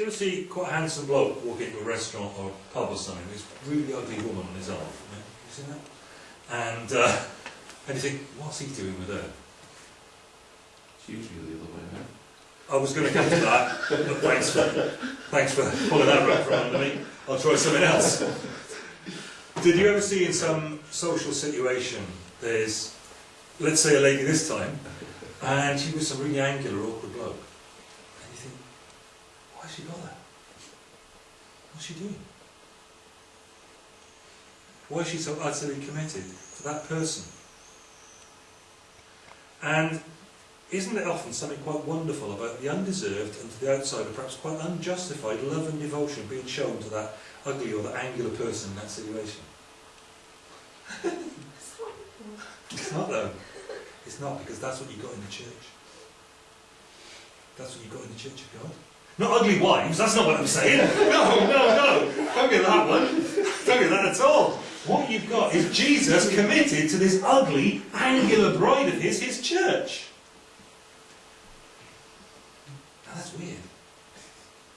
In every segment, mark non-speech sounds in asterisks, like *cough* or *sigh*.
do you ever see quite a handsome bloke walk into a restaurant or a pub or something with this really ugly woman on his arm? Yeah? You seen that? And, uh, and you think, what's he doing with her? It's usually the other way around. I was going to come to that, but thanks for, thanks for pulling that right from under me. I'll try something else. Did you ever see in some social situation, there's, let's say a lady this time, and she was some really angular, awkward bloke. Has she got? What's she doing? Why is she so utterly committed to that person? And isn't it often something quite wonderful about the undeserved and to the outsider perhaps quite unjustified love and devotion being shown to that ugly or that angular person in that situation? It's not though. It's not because that's what you got in the church. That's what you got in the church of God. Not ugly wives, that's not what I'm saying. *laughs* No, no, no. Don't get that one. Don't get that at all. What you've got is Jesus committed to this ugly, angular bride of his, his church. Now that's weird,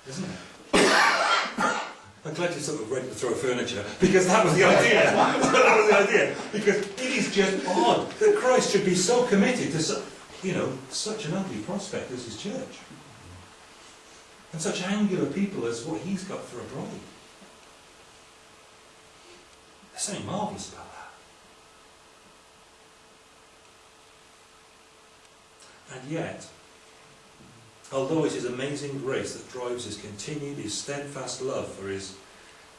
isn't it? *coughs* I'm glad you're sort of ready to throw furniture, because that was the idea. *laughs* *laughs* that was the idea. Because it is just odd that Christ should be so committed to, su- you know, such an ugly prospect as his church. And such angular people as what he's got for a bride. There's something marvellous about that. And yet, although it is amazing grace that drives his continued, his steadfast love for his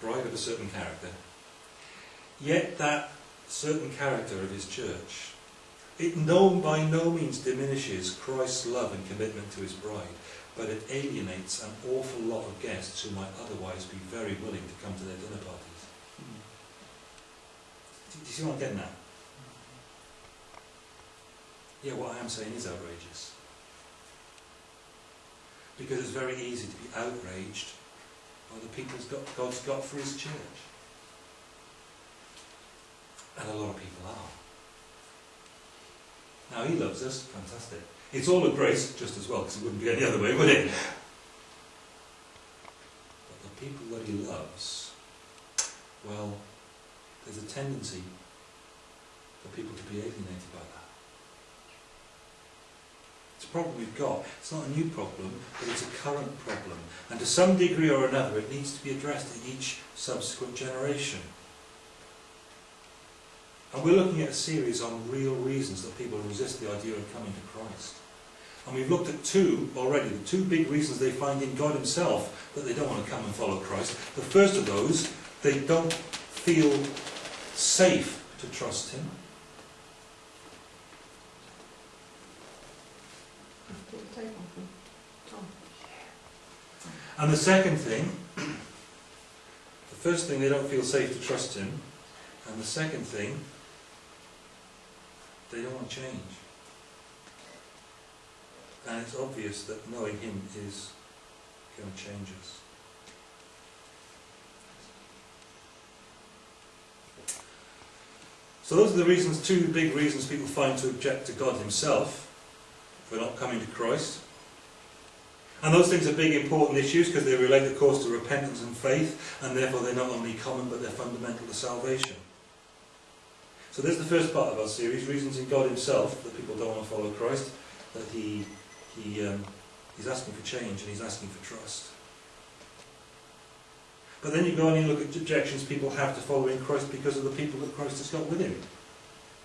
bride of a certain character, yet that certain character of his church, it no, by no means diminishes Christ's love and commitment to his bride, but it alienates an awful lot of guests who might otherwise be very willing to come to their dinner parties. Do you see what I'm getting at? Yeah, what I am saying is outrageous. Because it's very easy to be outraged by the people God's got for his church. And a lot of people are. Now he loves us, fantastic. It's all a grace, just as well, because it wouldn't be any other way, would it? But the people that he loves, well, there's a tendency for people to be alienated by that. It's a problem we've got. It's not a new problem, but it's a current problem. And to some degree or another, it needs to be addressed in each subsequent generation. And we're looking at a series on real reasons that people resist the idea of coming to Christ. And we've looked at two already, the two big reasons they find in God himself that they don't want to come and follow Christ. The first of those, they don't feel safe to trust him. And the second thing, the first thing, they don't feel safe to trust him. And the second thing, they don't want to change. And it's obvious that knowing him is going to change us. So those are the reasons, two big reasons people find to object to God himself for not coming to Christ. And those things are big important issues because they relate of course to repentance and faith and therefore they're not only common but they're fundamental to salvation. So there's the first part of our series, reasons in God himself that people don't want to follow Christ, that he, he, um, he's asking for change and he's asking for trust. But then you go and you look at objections people have to following Christ because of the people that Christ has got with him,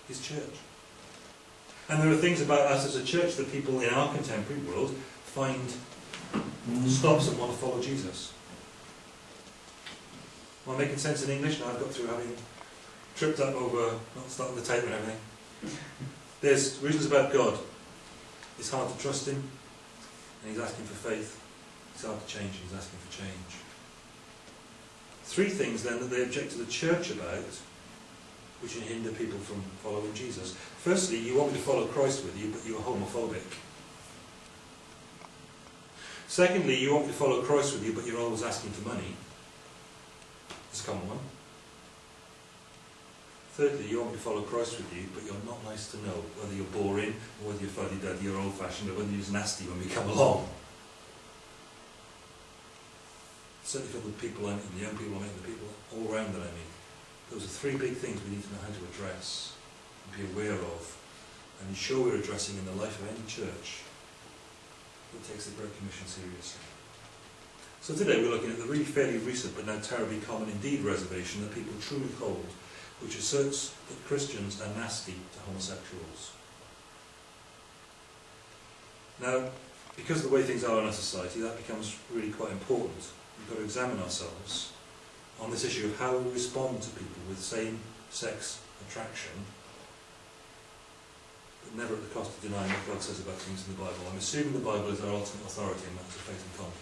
his church. And there are things about us as a church that people in our contemporary world find stops and want to follow Jesus. Am I making sense in English? Now I've got through having tripped up over not starting the tape and everything. There's reasons about God. It's hard to trust him, and he's asking for faith. It's hard to change, and he's asking for change. Three things then that they object to the church about, which hinder people from following Jesus. Firstly, you want me to follow Christ with you, but you're homophobic. Secondly, you want me to follow Christ with you, but you're always asking for money. It's a common one. Thirdly, you want me to follow Christ with you, but you're not nice to know whether you're boring, or whether you're fuddy-duddy or old-fashioned, or whether you're just nasty when we come along. certainly for the people I meet, the young people I meet, the people all around that I meet, those are three big things we need to know how to address, and be aware of, and ensure we're addressing in the life of any church that takes the Great Commission seriously. So today we're looking at the really fairly recent but now terribly common indeed reservation that people truly hold, which asserts that Christians are nasty to homosexuals. Now, because of the way things are in our society, that becomes really quite important. We've got to examine ourselves on this issue of how we respond to people with same-sex attraction, but never at the cost of denying what God says about things in the Bible. I'm assuming the Bible is our ultimate authority in matters of faith and conduct.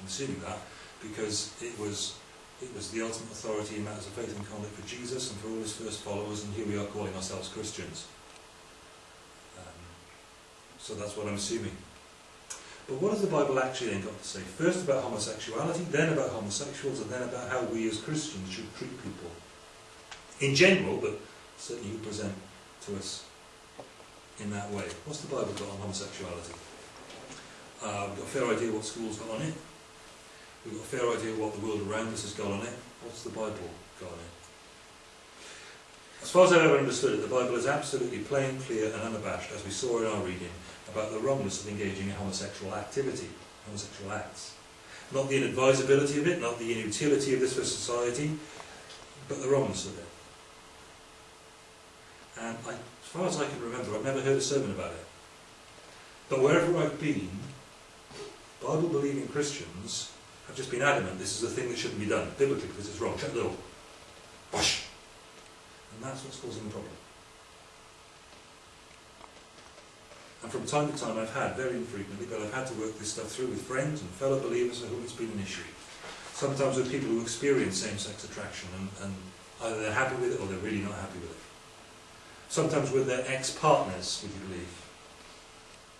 I'm assuming that because it was it was the ultimate authority in matters of faith and conduct for Jesus and for all his first followers, and here we are calling ourselves Christians. Um, so that's what I'm assuming. But what has the Bible actually then got to say? First about homosexuality, then about homosexuals, and then about how we as Christians should treat people. In general, but certainly who present to us in that way. What's the Bible got on homosexuality? Uh, we've got a fair idea what school's got on it. We've got a fair idea what the world around us has got on it. What's the Bible got on it? As far as I've ever understood it, the Bible is absolutely plain, clear and unabashed, as we saw in our reading, about the wrongness of engaging in homosexual activity, homosexual acts. Not the inadvisability of it, not the inutility of this for society, but the wrongness of it. And I, as far as I can remember, I've never heard a sermon about it. But wherever I've been, Bible-believing Christians have just been adamant this is a thing that shouldn't be done, biblically, because it's wrong. Shut the door. Wash. And that's what's causing the problem. And from time to time I've had, very infrequently, but I've had to work this stuff through with friends and fellow believers for whom it's been an issue. Sometimes with people who experience same-sex attraction and, and either they're happy with it or they're really not happy with it. Sometimes with their ex-partners, would you believe?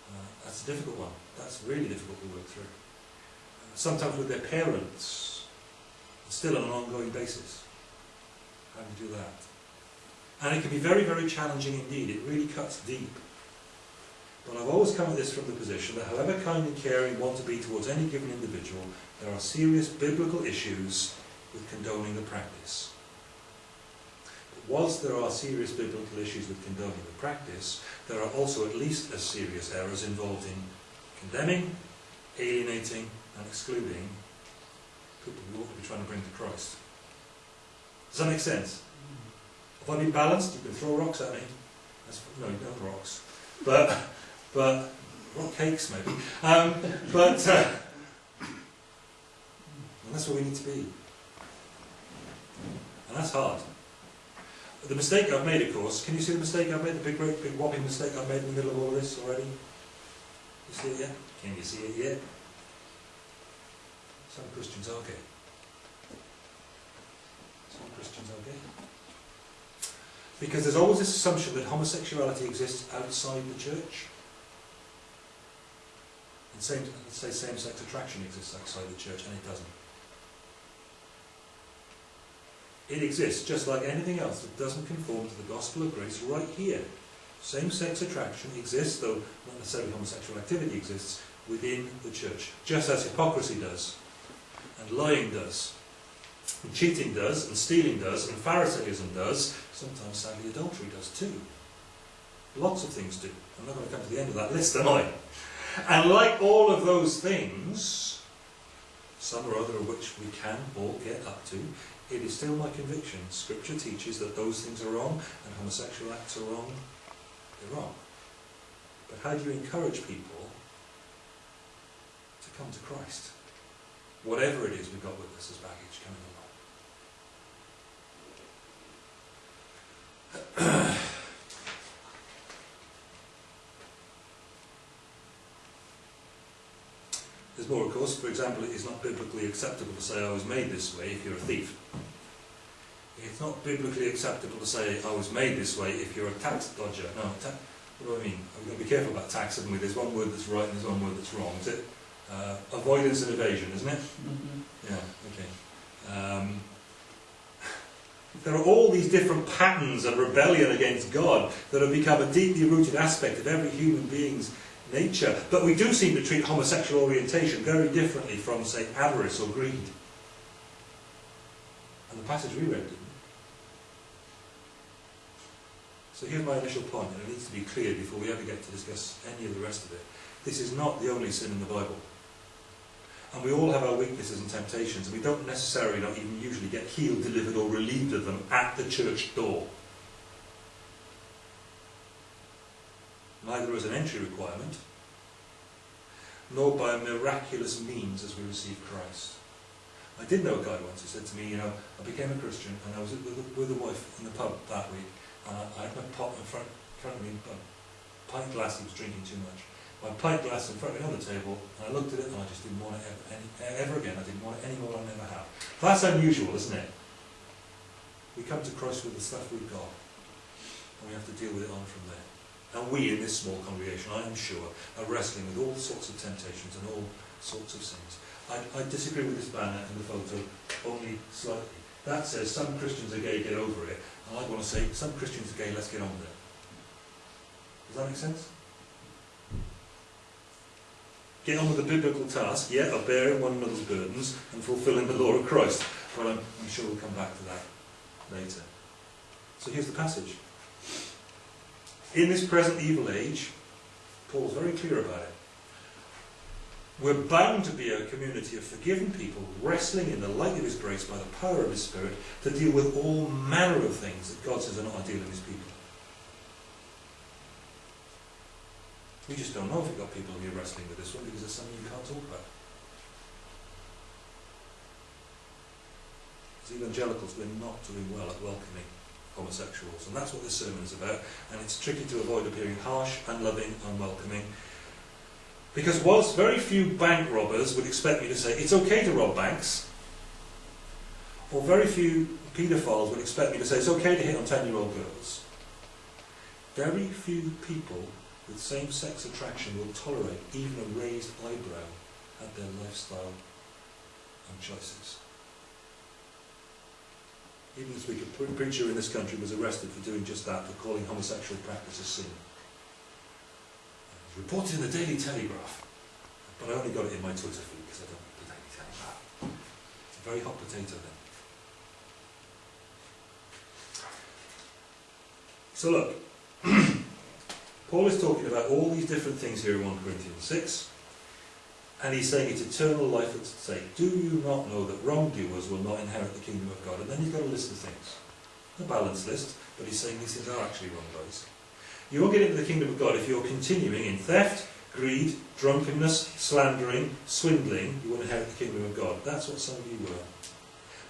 Uh, that's a difficult one. That's really difficult to work through. Sometimes with their parents, still on an ongoing basis. How do you do that? And it can be very, very challenging indeed. It really cuts deep. But I've always come at this from the position that however kind and caring want to be towards any given individual, there are serious biblical issues with condoning the practice. But whilst there are serious biblical issues with condoning the practice, there are also at least as serious errors involved in condemning, alienating and excluding people we ought to be trying to bring to Christ. Does that make sense? If I be balanced, you can throw rocks at me. That's, no, no rocks. But but rock cakes maybe. Um, but uh, that's where we need to be, and that's hard. The mistake I've made, of course, can you see the mistake I've made? The big, great, big whopping mistake I've made in the middle of all this already. You see it yet? Can you see it yet? Some Christians are gay. Some Christians are gay. Because there's always this assumption that homosexuality exists outside the church. And same, let's say same-sex attraction exists outside the church, and it doesn't. It exists just like anything else that doesn't conform to the gospel of grace right here. Same-sex attraction exists, though not necessarily homosexual activity exists, within the church. Just as hypocrisy does, and lying does, and cheating does, and stealing does, and Pharisaism does, sometimes sadly adultery does too. Lots of things do. I'm not going to come to the end of that list, am I? And like all of those things, some or other of which we can all get up to, it is still my conviction. Scripture teaches that those things are wrong and homosexual acts are wrong. They're wrong. But how do you encourage people to come to Christ? Whatever it is we've got with us as baggage coming along. *clears throat* There's more, of course. For example, it is not biblically acceptable to say I was made this way if you're a thief. It's not biblically acceptable to say I was made this way if you're a tax dodger. No, ta what do I mean? We've got to be careful about tax, haven't we? There's one word that's right and there's one word that's wrong. Is it uh, avoidance and evasion, isn't it? Mm -hmm. Yeah, okay. Um, there are all these different patterns of rebellion against God that have become a deeply rooted aspect of every human being's nature. But we do seem to treat homosexual orientation very differently from, say, avarice or greed. And the passage we read didn't. So here's my initial point, and it needs to be clear before we ever get to discuss any of the rest of it. This is not the only sin in the Bible. And we all have our weaknesses and temptations, and we don't necessarily, not even usually, get healed, delivered, or relieved of them at the church door. Neither as an entry requirement, nor by miraculous means as we receive Christ. I did know a guy once who said to me, you know, I became a Christian and I was with a, with a wife in the pub that week and I, I had my pot in front, front of me, a pint glass, he was drinking too much. My pint glass in front of the table and I looked at it and I just didn't want it ever, any, ever again. I didn't want it any more than I never have. That's unusual, isn't it? We come to Christ with the stuff we've got and we have to deal with it on from there. And we in this small congregation, I am sure, are wrestling with all sorts of temptations and all sorts of sins. I, I disagree with this banner in the photo only slightly. That says some Christians are gay, get over it. And I want to say some Christians are gay, let's get on with it. Does that make sense? Get on with the biblical task, yeah, of bearing one another's burdens and fulfilling the law of Christ. But I'm, I'm sure we'll come back to that later. So here's the passage. In this present evil age, Paul's very clear about it. We're bound to be a community of forgiven people, wrestling in the light of His grace by the power of His Spirit to deal with all manner of things that God says are not ideal in His people. We just don't know if we've got people who are wrestling with this one because there's something you can't talk about. As evangelicals, we're not doing well at welcoming homosexuals, and that's what this sermon is about. And it's tricky to avoid appearing harsh, unloving, unwelcoming. Because whilst very few bank robbers would expect me to say it's okay to rob banks, or very few paedophiles would expect me to say it's okay to hit on 10 year old girls, very few people with same sex attraction will tolerate even a raised eyebrow at their lifestyle and choices. Even this week, a preacher in this country was arrested for doing just that, for calling homosexual practice a sin. It was reported in the Daily Telegraph, but I only got it in my Twitter feed because I don't read the Daily Telegraph. It's a very hot potato then. So look, Paul is talking about all these different things here in 1 Corinthians 6, and he's saying it's eternal life at stake. Do you not know that wrongdoers will not inherit the kingdom of God? And then he's got a list of things. A balanced list, but he's saying these things are actually wrong, guys. You won't get into the kingdom of God if you're continuing in theft, greed, drunkenness, slandering, swindling. You won't inherit the kingdom of God. That's what some of you were.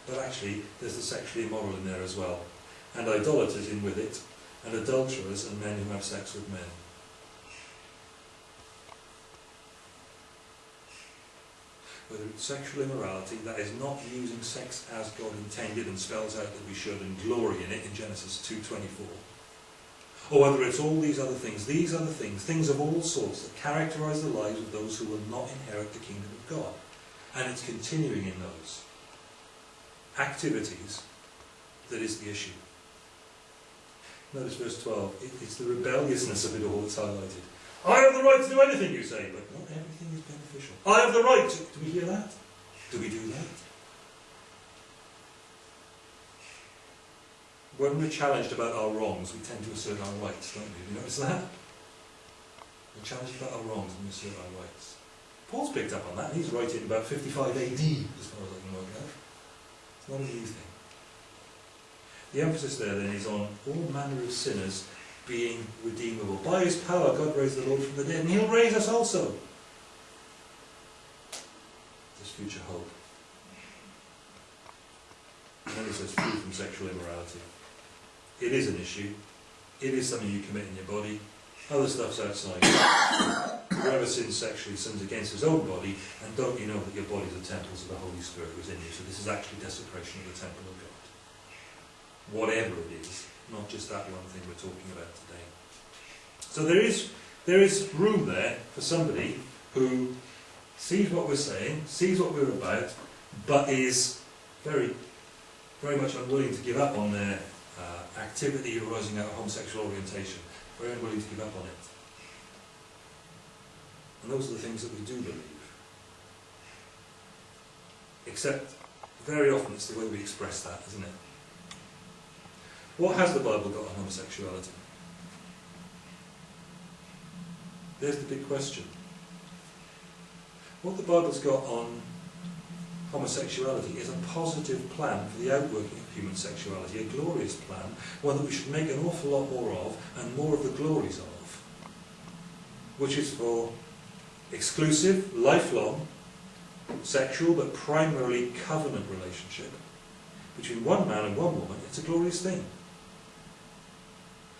But actually, there's the sexually immoral in there as well. And idolaters in with it, and adulterers and men who have sex with men. Whether it's sexual immorality, that is not using sex as God intended and spells out that we should and glory in it in Genesis 2.24. Or whether it's all these other things, these the things, things of all sorts that characterize the lives of those who will not inherit the kingdom of God. And it's continuing in those activities that is the issue. Notice verse 12. It, it's the rebelliousness of it all that's highlighted. I have the right to do anything, you say, but not everything is beneficial. I have the right to. Do we hear that? Do we do that? When we're challenged about our wrongs, we tend to assert our rights, don't we? Have you noticed that? We're challenged about our wrongs and we assert our rights. Paul's picked up on that, he's writing about 55 AD, as far as I can work out. It's not a new thing. The emphasis there then is on all manner of sinners being redeemable. By his power, God raised the Lord from the dead, and he'll raise us also. This future hope. And then he says, free from sexual immorality. It is an issue. It is something you commit in your body. Other stuff's outside. Whoever sins sexually sins against his own body, and don't you know that your bodies are temples of the Holy Spirit who is in you? So this is actually desecration of the temple of God whatever it is, not just that one thing we're talking about today. So there is, there is room there for somebody who sees what we're saying, sees what we're about, but is very, very much unwilling to give up on their uh, activity arising out of homosexual orientation, very unwilling to give up on it. And those are the things that we do believe. Except Very often it's the way we express that, isn't it? What has the Bible got on homosexuality? There's the big question. What the Bible's got on homosexuality is a positive plan for the outworking of human sexuality, a glorious plan, one that we should make an awful lot more of and more of the glories of, which is for exclusive, lifelong, sexual but primarily covenant relationship between one man and one woman. It's a glorious thing.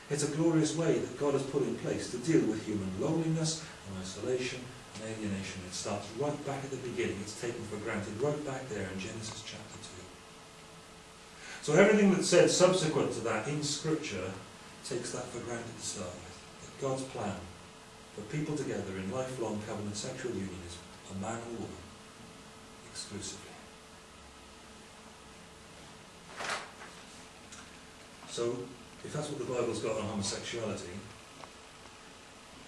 It's a glorious way that God has put in place to deal with human loneliness and isolation and alienation. It starts right back at the beginning. It's taken for granted right back there in Genesis chapter 2. So everything that's said subsequent to that in Scripture takes that for granted to start with. That God's plan for people together in lifelong covenant sexual union is a man and woman exclusively. So if that's what the Bible's got on homosexuality,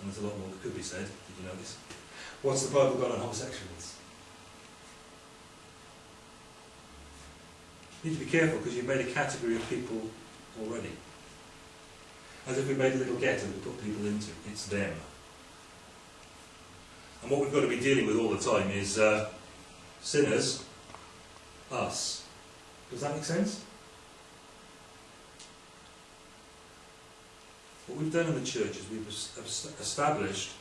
and there's a lot more that could be said, did you notice? What's the Bible got on homosexuals? You need to be careful because you've made a category of people already. As if we made a little ghetto to put people into. It's them. And what we've got to be dealing with all the time is uh, sinners, us. Does that make sense? What we've done in the church is we've established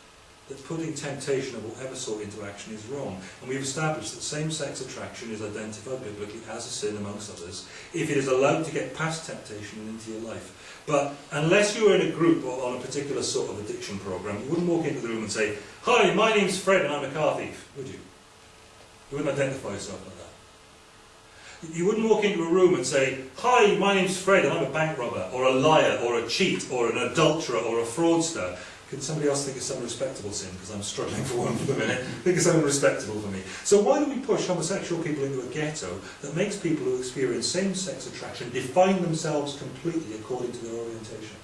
that putting temptation of whatever sort into action is wrong. And we've established that same-sex attraction is identified biblically as a sin amongst others if it is allowed to get past temptation and into your life. But unless you were in a group or on a particular sort of addiction program, you wouldn't walk into the room and say, Hi, my name's Fred and I'm a car thief, would you? You wouldn't identify yourself like that. You wouldn't walk into a room and say, Hi, my name's Fred and I'm a bank robber, or a liar, or a cheat, or an adulterer, or a fraudster. Can somebody else think of some respectable sin? Because I'm struggling for one for the minute. Think of something respectable for me. So why do we push homosexual people into a ghetto that makes people who experience same-sex attraction define themselves completely according to their orientation?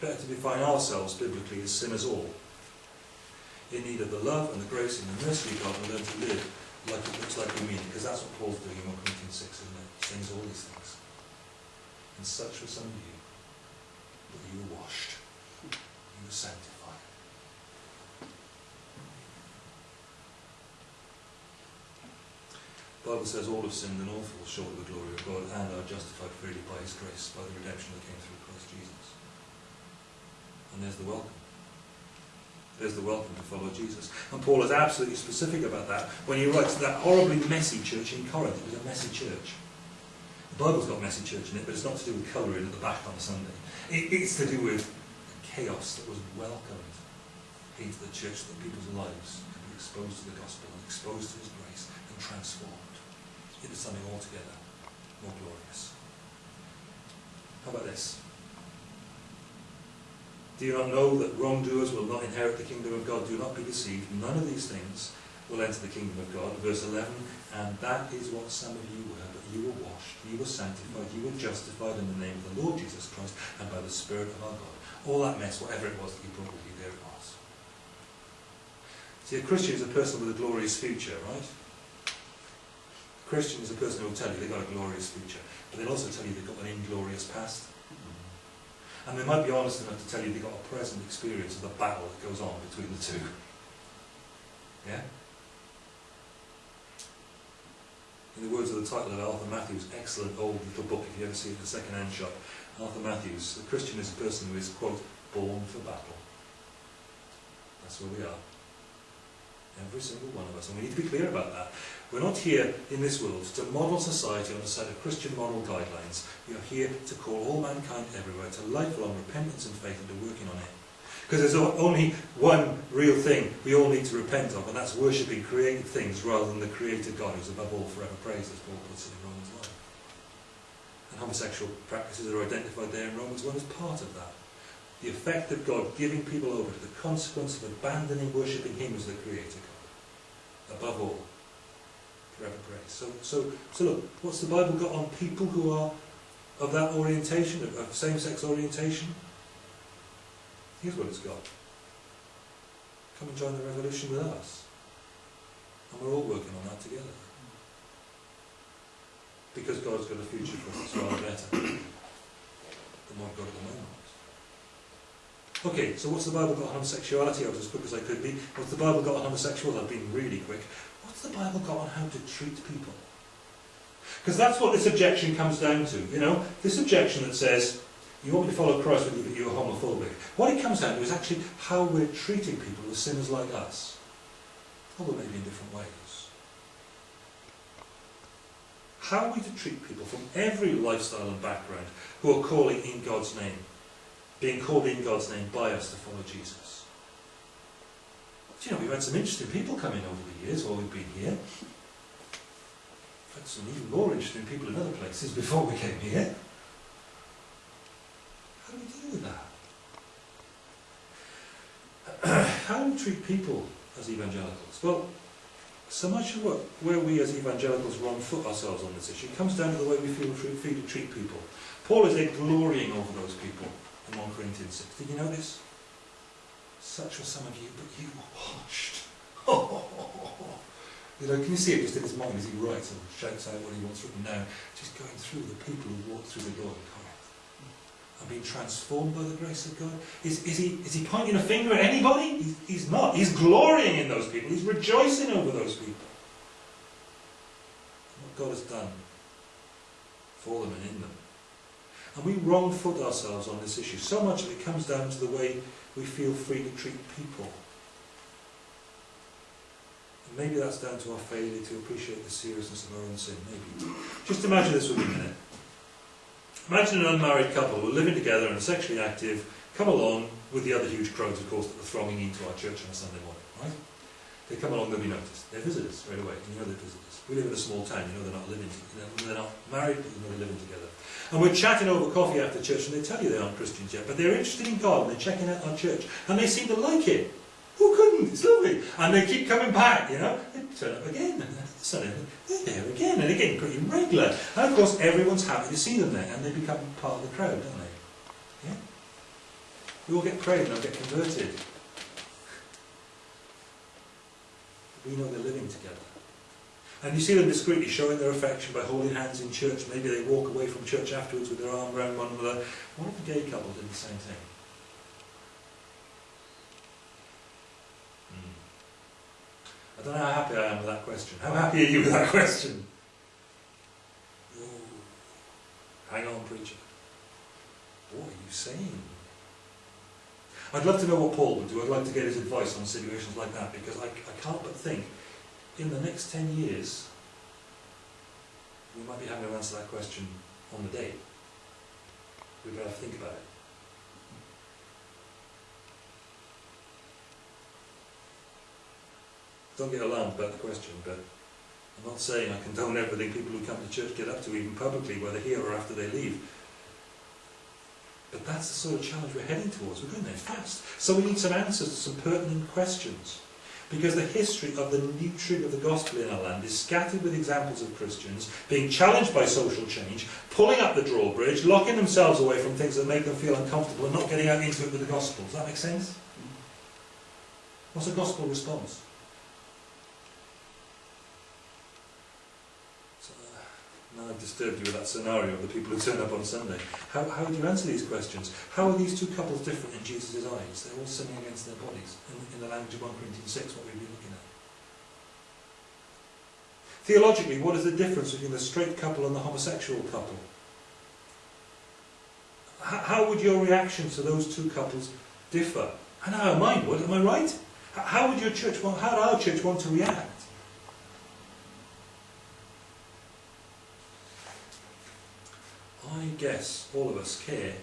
Better to define ourselves biblically as sinners all in need of the love and the grace and the mercy of God and learn to live like it looks like we mean because that's what Paul's doing in 1 Corinthians 6, isn't it? He saying all these things. And such were some of you, but you were washed, you were sanctified. The Bible says all have sinned and all fall short of the glory of God and are justified freely by His grace, by the redemption that came through Christ Jesus. And there's the welcome. There's the welcome to follow Jesus. And Paul is absolutely specific about that when he writes that horribly messy church in Corinth. It was a messy church. The Bible's got messy church in it, but it's not to do with colouring at the back on a Sunday. It, it's to do with chaos that was welcomed into the church, that people's lives could be exposed to the gospel and exposed to his grace and transformed into something altogether more glorious. How about this? Do you not know that wrongdoers will not inherit the kingdom of God? Do not be deceived. None of these things will enter the kingdom of God. Verse 11, and that is what some of you were, but you were washed, you were sanctified, you were justified in the name of the Lord Jesus Christ and by the Spirit of our God. All that mess, whatever it was that you brought with you, there it was. See, a Christian is a person with a glorious future, right? A Christian is a person who will tell you they've got a glorious future, but they'll also tell you they've got an inglorious past. And they might be honest enough to tell you they've got a present experience of the battle that goes on between the two. Yeah? In the words of the title of Arthur Matthews' excellent old little book, if you ever see it in a second-hand shop, Arthur Matthews, the Christian is a person who is, quote, born for battle. That's where we are. Every single one of us. And we need to be clear about that. We're not here in this world to model society on a set of Christian moral guidelines. We are here to call all mankind everywhere to lifelong repentance and faith and to working on it. Because there's only one real thing we all need to repent of, and that's worshipping created things rather than the creator God who's above all forever praised, as Paul puts it in Romans 1. And homosexual practices are identified there in Romans 1 as part of that. The effect of God giving people over to the consequence of abandoning worshipping Him as the creator. Above all forever grace. So, so, so look, what's the Bible got on people who are of that orientation, of, of same-sex orientation? Here's what it's got. Come and join the revolution with us. And we're all working on that together. Because God's got a future for us rather better than what I've at the moment. Okay, so what's the Bible got on homosexuality? I was as quick as I could be. What's the Bible got on homosexuals? I've been really quick. What's the Bible got on how to treat people? Because that's what this objection comes down to, you know? This objection that says, you want me to follow Christ but you're homophobic. What it comes down to is actually how we're treating people as sinners like us. Although maybe in different ways. How are we to treat people from every lifestyle and background who are calling in God's name, being called in God's name by us to follow Jesus? You know, we've had some interesting people come in over the years while we've been here. We've had some even more interesting people in other places before we came here. How do we deal with that? *clears throat* How do we treat people as evangelicals? Well, so much of what, where we as evangelicals wrong foot ourselves on this issue comes down to the way we feel free to treat people. Paul is there glorying over those people in 1 Corinthians 6. Did you notice? Such were some of you, but you were washed. *laughs* you know, can you see it just in his mind as he writes and shouts out what he wants written now? Just going through the people who walked through the door of Corinth and being transformed by the grace of God? Is, is, he, is he pointing a finger at anybody? He's, he's not. He's glorying in those people. He's rejoicing over those people. What God has done for them and in them. And we wrong foot ourselves on this issue. So much of it comes down to the way we feel free to treat people. And maybe that's down to our failure to appreciate the seriousness of our own sin. Maybe. Just imagine this me a minute. Imagine an unmarried couple who are living together and are sexually active, come along with the other huge crowds, of course, that are thronging into our church on a Sunday morning, right? They come along, they'll be noticed. They're visitors straight away, and you know they're visitors. We live in a small town, you know they're not living together. They're not married, but you know they're living together. And we're chatting over coffee after church, and they tell you they aren't Christians yet, but they're interested in God, and they're checking out our church, and they seem to like it. Who couldn't? It's lovely. And they keep coming back, you know. They turn up again, and Sunday, they're there again, and again, pretty regular. And of course, everyone's happy to see them there, and they become part of the crowd, don't they? Yeah? We all get prayed and they'll get converted. We know they're living together. And you see them discreetly showing their affection by holding hands in church. Maybe they walk away from church afterwards with their arm around one another. What if the gay couple did the same thing? Hmm. I don't know how happy I am with that question. How happy are you with that question? Ooh. Hang on, preacher. What are you saying? I'd love to know what Paul would do. I'd like to get his advice on situations like that because I, I can't but think in the next 10 years we might be having to answer that question on the day. We'd better think about it. Don't get alarmed about the question, but I'm not saying I condone everything people who come to church get up to, even publicly, whether here or after they leave. But that's the sort of challenge we're heading towards. We're going there fast. So we need some answers to some pertinent questions. Because the history of the nurturing of the gospel in our land is scattered with examples of Christians being challenged by social change, pulling up the drawbridge, locking themselves away from things that make them feel uncomfortable and not getting out into it with the gospel. Does that make sense? What's a gospel response? Now I've disturbed you with that scenario of the people who turn up on Sunday. How, how do you answer these questions? How are these two couples different in Jesus' eyes? They're all sinning against their bodies. In, in the language of 1 Corinthians 6, what we've been looking at. Theologically, what is the difference between the straight couple and the homosexual couple? H how would your reaction to those two couples differ? And how mine would, am I right? How would your church want, how would our church want to react? I guess all of us care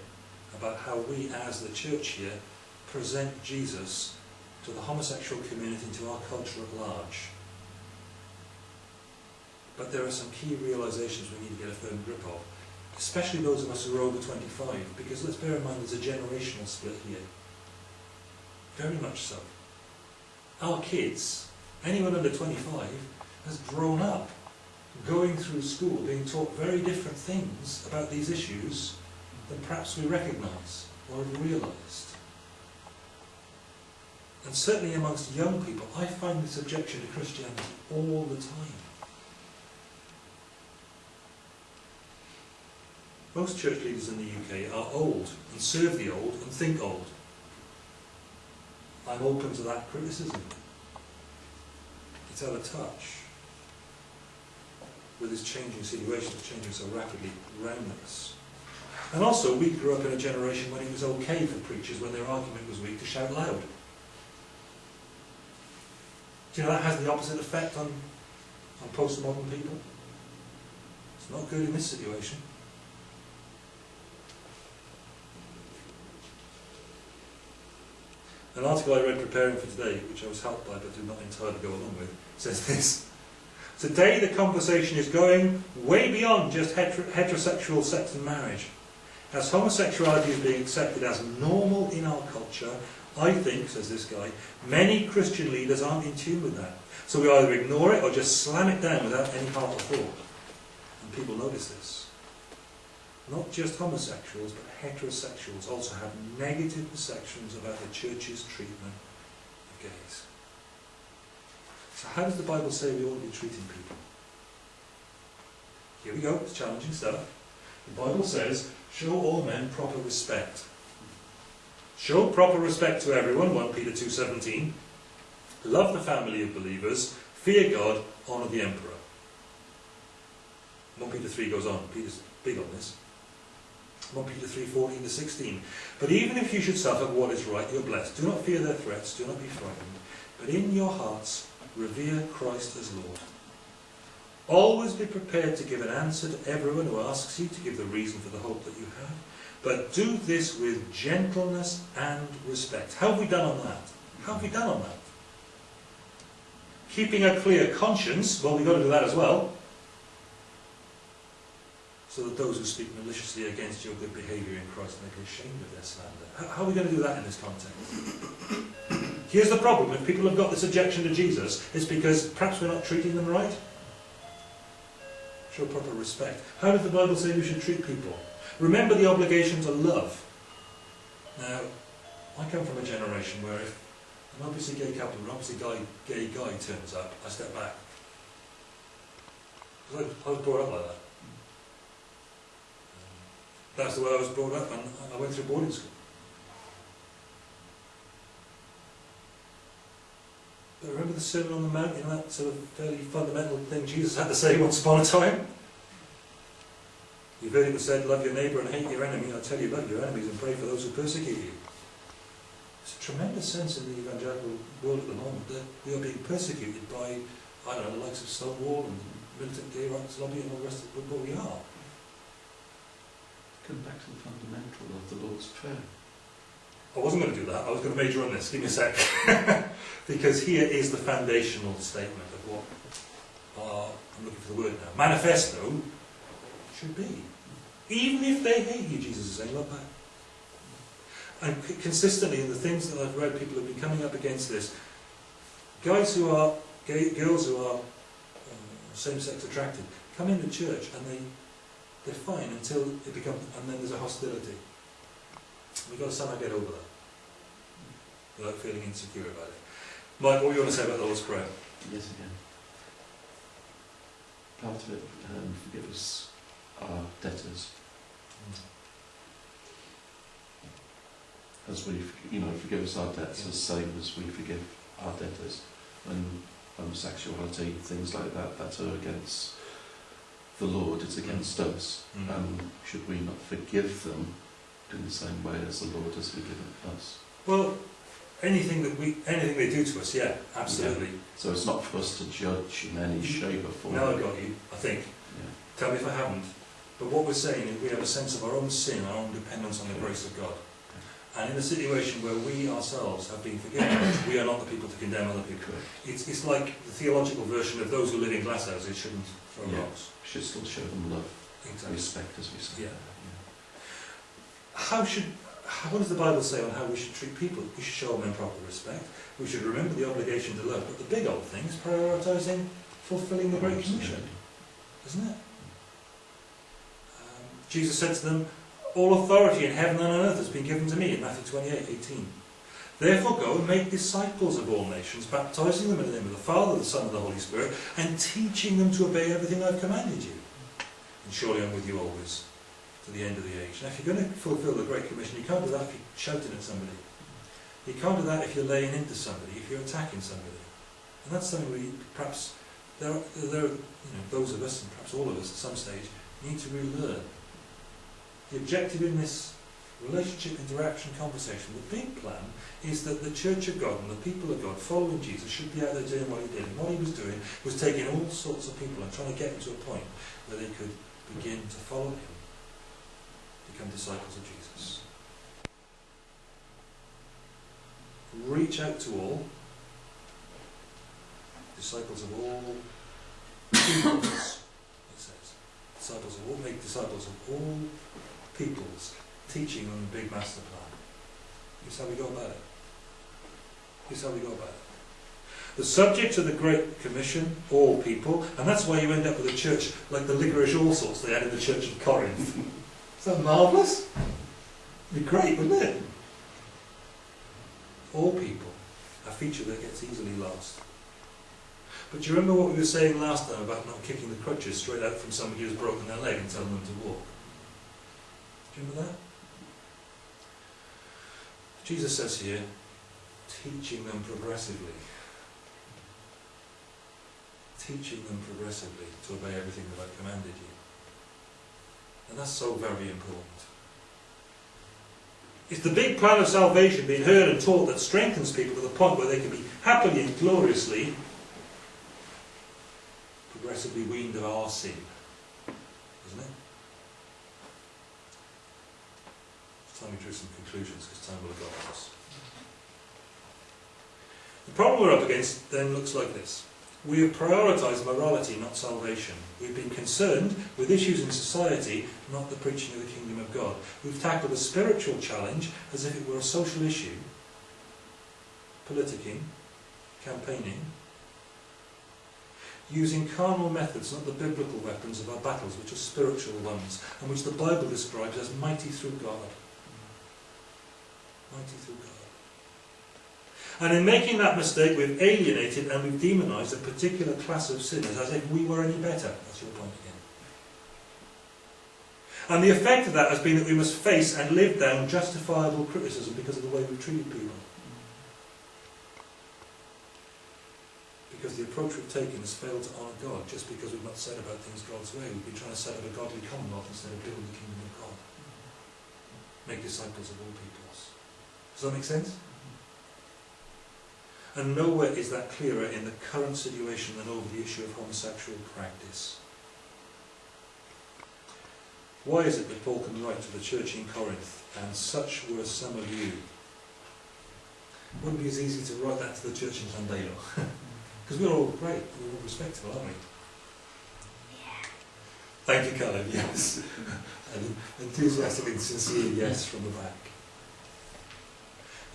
about how we as the church here present Jesus to the homosexual community, and to our culture at large. But there are some key realizations we need to get a firm grip of, especially those of us who are over 25, because let's bear in mind there's a generational split here. Very much so. Our kids, anyone under 25, has grown up going through school being taught very different things about these issues than perhaps we recognise or have realised. and certainly amongst young people, I find this objection to Christianity all the time. Most church leaders in the UK are old and serve the old and think old. I'm open to that criticism. It's out of touch with this changing situation that's changing so rapidly around us. And also, we grew up in a generation when it was okay for preachers, when their argument was weak, to shout loud. Do you know that has the opposite effect on, on postmodern people? It's not good in this situation. An article I read preparing for today, which I was helped by but did not entirely go along with, says this. Today the conversation is going way beyond just heterosexual sex and marriage. As homosexuality is being accepted as normal in our culture, I think, says this guy, many Christian leaders aren't in tune with that. So we either ignore it or just slam it down without any heart or thought. And people notice this. Not just homosexuals, but heterosexuals also have negative perceptions about the church's treatment of gays. So how does the Bible say we ought to be treating people? Here we go, it's challenging stuff. The Bible says, show all men proper respect. Show proper respect to everyone, 1 Peter 2.17. Love the family of believers. Fear God. Honour the emperor. 1 Peter 3 goes on. Peter's big on this. 1 Peter 3, 14 to 16. But even if you should suffer what is right, you're blessed. Do not fear their threats, do not be frightened. But in your hearts, revere Christ as Lord. Always be prepared to give an answer to everyone who asks you to give the reason for the hope that you have. But do this with gentleness and respect. How have we done on that? How have we done on that? Keeping a clear conscience, well, we've got to do that as well so that those who speak maliciously against your good behaviour in Christ may be ashamed of their slander. How, are we going to do that in this context? Here's the problem. If people have got this objection to Jesus, it's because perhaps we're not treating them right. Show proper respect. How does the Bible say we should treat people? Remember the obligation to love. Now, I come from a generation where if an obviously gay couple, an obviously gay, gay guy turns up, I step back. I was brought up like that. That's the way I was brought up, and I went through boarding school. Remember the Sermon on the Mount, you know, that sort of fairly fundamental thing Jesus had to say once upon a time? You've heard him said, love your neighbour and hate your enemy. I tell you, love your enemies and pray for those who persecute you. There's a tremendous sense in the evangelical world at the moment that we are being persecuted by, I don't know, the likes of Stonewall and militant gay rights lobby and all the rest of but we are. Come back to the fundamental of the Lord's Prayer. I wasn't going to do that. I was going to major on this. Give me a sec. *laughs* because here is the foundational statement of what uh, I'm looking for the word now. Manifesto should be. Even if they hate you, Jesus is saying, love back. And consistently in the things that I've read, people have been coming up against this. Guys who are, gay, girls who are uh, same-sex attracted, come into church and they they're fine until it becomes, and then there's a hostility. We've got to somehow get over that without feeling insecure about it. Mike, what do you want to say about the Lord's Prayer? Yes, again. Part of it, um, forgive us our debtors. As we, you know, forgive us our debts as same as we forgive our debtors. And homosexuality, things like that, that are against the Lord it's against us. Mm. Um, should we not forgive them in the same way as the Lord has forgiven us? Well, anything that we, anything they do to us, yeah, absolutely. Yeah. So it's not for us to judge in any mm-hmm. shape or form. Now I got you, I think. Yeah. Tell me if I haven't. But what we're saying is we have a sense of our own sin, our own dependence on the grace of God. And in a situation where we ourselves have been forgiven, we are not the people to condemn other people. It's, it's like the theological version of those who live in glass houses shouldn't throw yeah. rocks. Should still show them love, exactly. respect, as we say. Yeah. How should, what does the Bible say on how we should treat people? We should show them proper respect. We should remember the obligation to love. But the big old thing is prioritising fulfilling the Great Commission. Isn't it? Um, Jesus said to them, all authority in heaven and on earth has been given to me in Matthew 28, 18. Therefore go and make disciples of all nations, baptizing them in the name of the Father, the Son, and the Holy Spirit, and teaching them to obey everything I've commanded you. And surely I'm with you always, to the end of the age. Now if you're going to fulfill the Great Commission, you can't do that if you're shouting at somebody. You can't do that if you're laying into somebody, if you're attacking somebody. And that's something we perhaps, there are, there are you know, those of us, and perhaps all of us at some stage, need to relearn. The objective in this relationship, interaction, conversation, the big plan is that the Church of God and the people of God following Jesus should be out there doing what he did. And what he was doing was taking all sorts of people and trying to get them to a point where they could begin to follow him, become disciples of Jesus. Reach out to all, disciples of all peoples, it says. Disciples of all, make disciples of all peoples, teaching on the big master plan. Here's how we go about it. Here's how we go about it. The subject of the Great Commission, all people, and that's why you end up with a church like the Liquorice Allsorts they had in the Church of Corinth. *laughs* That marvellous? It'd be great, wouldn't it? All people, a feature that gets easily lost. But do you remember what we were saying last time about not kicking the crutches straight out from somebody who's broken their leg and telling them to walk? Do you remember that? Jesus says here, teaching them progressively. Teaching them progressively to obey everything that I've commanded you. And that's so very important. It's the big plan of salvation being heard and taught that strengthens people to the point where they can be happily and gloriously progressively weaned of our sin. Isn't it? It's Time me drew some conclusions because time will have gone on us. The problem we're up against then looks like this. We have prioritised morality, not salvation. We've been concerned with issues in society, not the preaching of the kingdom of God. We've tackled a spiritual challenge as if it were a social issue, politicking, campaigning, using carnal methods, not the biblical weapons of our battles, which are spiritual ones, and which the Bible describes as mighty through God. Mighty through God. And in making that mistake, we've alienated and we've demonised a particular class of sinners as if we were any better. That's your point again. And the effect of that has been that we must face and live down justifiable criticism because of the way we've treated people. Because the approach we've taken has failed to honour God just because we've not said about things God's way. We've been trying to set up a godly commonwealth instead of building the kingdom of God. Make disciples of all peoples. Does that make sense? And nowhere is that clearer in the current situation than over the issue of homosexual practice. Why is it that Paul can write to the church in Corinth, and such were some of you? It wouldn't be as easy to write that to the church in Tandalo. Because *laughs* we're all great, we're all respectable, aren't we? Yeah. Thank you, Caleb, yes. *laughs* An enthusiastic and sincere yes from the back.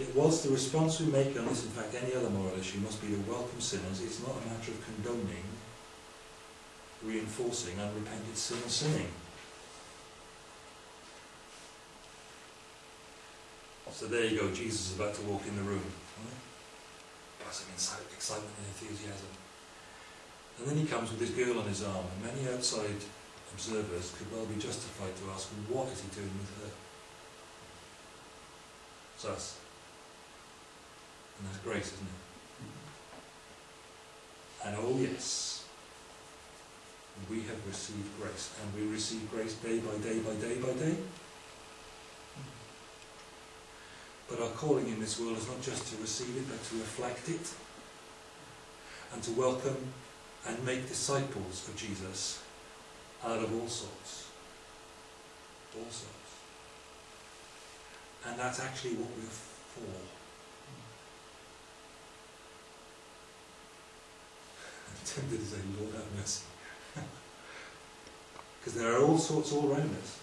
It was the response we make on this, in fact, any other moral issue must be to welcome sinners. It's not a matter of condoning, reinforcing unrepented sin sinning. So there you go, Jesus is about to walk in the room. Buzzing in excitement and enthusiasm. And then he comes with his girl on his arm, and many outside observers could well be justified to ask, what is he doing with her? It's us. And that's grace, isn't it? And oh yes, we have received grace. And we receive grace day by day by day by day. But our calling in this world is not just to receive it, but to reflect it. And to welcome and make disciples of Jesus out of all sorts. All sorts. And that's actually what we're for. Tempted to say, Lord have mercy. Because there are all sorts all around us.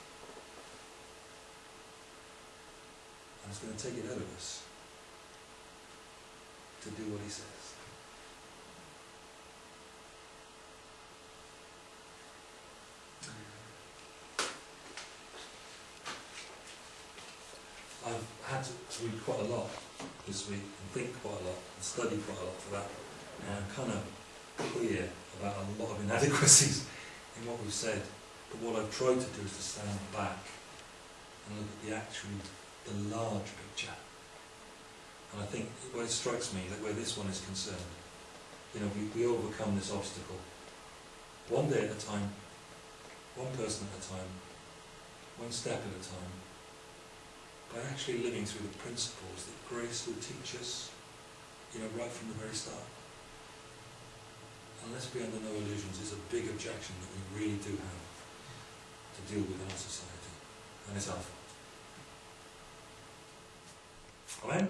And it's going to take it out of us to do what he says. I've had to read quite a lot this week and think quite a lot and study quite a lot for that. And I'm kind of clear about a lot of inadequacies in what we've said. But what I've tried to do is to stand back and look at the actual, the large picture. And I think well, it strikes me that where this one is concerned, you know, we, we overcome this obstacle one day at a time, one person at a time, one step at a time, by actually living through the principles that grace will teach us, you know, right from the very start. And let's be under no illusions, it's a big objection that we really do have to deal with in our society. And it's our fault. Amen?